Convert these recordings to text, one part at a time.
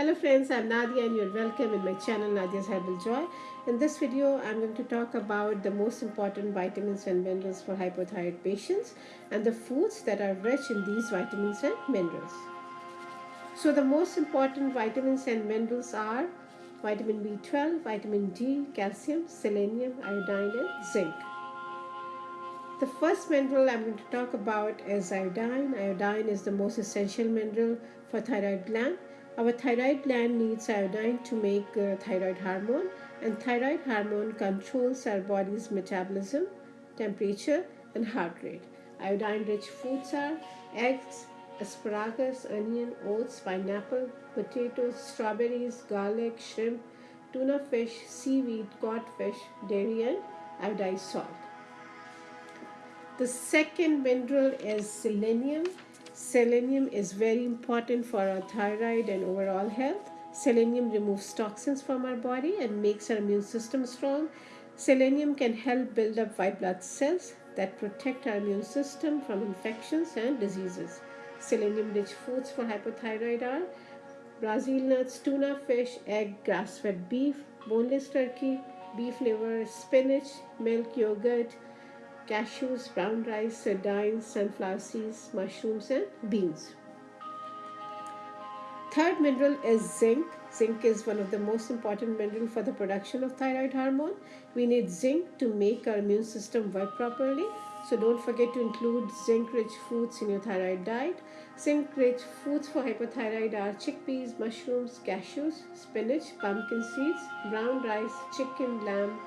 Hello friends, I'm Nadia and you're welcome in my channel Nadia's Herbal Joy. In this video, I'm going to talk about the most important vitamins and minerals for hypothyroid patients and the foods that are rich in these vitamins and minerals. So the most important vitamins and minerals are vitamin B12, vitamin D, calcium, selenium, iodine and zinc. The first mineral I'm going to talk about is iodine. Iodine is the most essential mineral for thyroid gland. Our thyroid gland needs iodine to make uh, thyroid hormone and thyroid hormone controls our body's metabolism, temperature and heart rate. Iodine rich foods are eggs, asparagus, onion, oats, pineapple, potatoes, strawberries, garlic, shrimp, tuna fish, seaweed, codfish, dairy and iodized salt. The second mineral is selenium. Selenium is very important for our thyroid and overall health. Selenium removes toxins from our body and makes our immune system strong. Selenium can help build up white blood cells that protect our immune system from infections and diseases. Selenium-rich foods for hypothyroid are Brazil nuts, tuna fish, egg, grass-fed beef, boneless turkey, beef liver, spinach, milk, yogurt, cashews, brown rice, uh, sardines, sunflower seeds, mushrooms and beans. Third mineral is zinc. Zinc is one of the most important mineral for the production of thyroid hormone. We need zinc to make our immune system work properly. So don't forget to include zinc-rich foods in your thyroid diet. Zinc-rich foods for hypothyroid are chickpeas, mushrooms, cashews, spinach, pumpkin seeds, brown rice, chicken, lamb,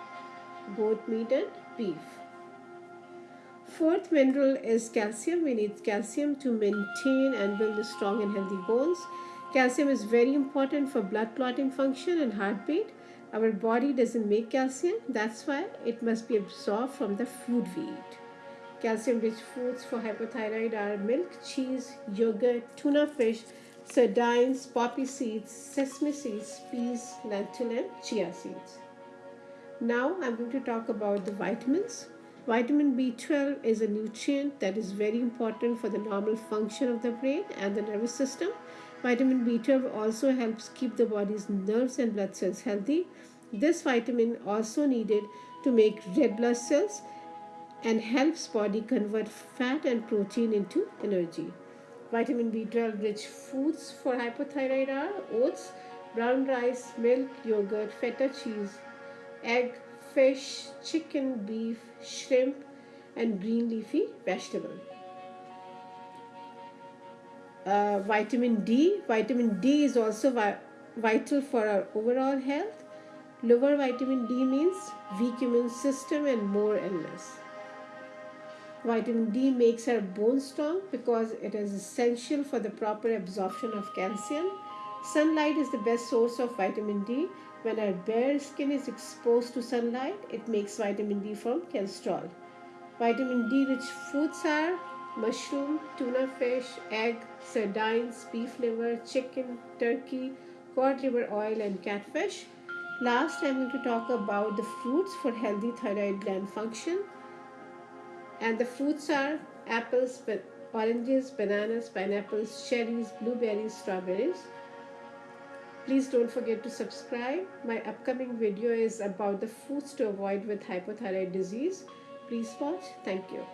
goat meat and beef. Fourth mineral is calcium. We need calcium to maintain and build strong and healthy bones. Calcium is very important for blood clotting function and heartbeat. Our body doesn't make calcium. That's why it must be absorbed from the food we eat. Calcium-rich foods for hypothyroid are milk, cheese, yogurt, tuna fish, sardines, poppy seeds, sesame seeds, peas, lentil and chia seeds. Now I'm going to talk about the vitamins. Vitamin B12 is a nutrient that is very important for the normal function of the brain and the nervous system. Vitamin B12 also helps keep the body's nerves and blood cells healthy. This vitamin also needed to make red blood cells and helps body convert fat and protein into energy. Vitamin B12 rich foods for hypothyroid are oats, brown rice, milk, yogurt, feta cheese, egg, fish, chicken, beef, shrimp, and green leafy vegetable. Uh, vitamin D. Vitamin D is also vi vital for our overall health. Lower vitamin D means weak immune system and more illness. Vitamin D makes our bones strong because it is essential for the proper absorption of calcium. Sunlight is the best source of vitamin D when our bare skin is exposed to sunlight, it makes vitamin D from cholesterol. Vitamin D rich foods are mushroom, tuna fish, egg, sardines, beef liver, chicken, turkey, cod liver oil and catfish. Last I'm going to talk about the fruits for healthy thyroid gland function. And the fruits are apples, oranges, bananas, pineapples, cherries, blueberries, strawberries. Please don't forget to subscribe. My upcoming video is about the foods to avoid with hypothyroid disease. Please watch. Thank you.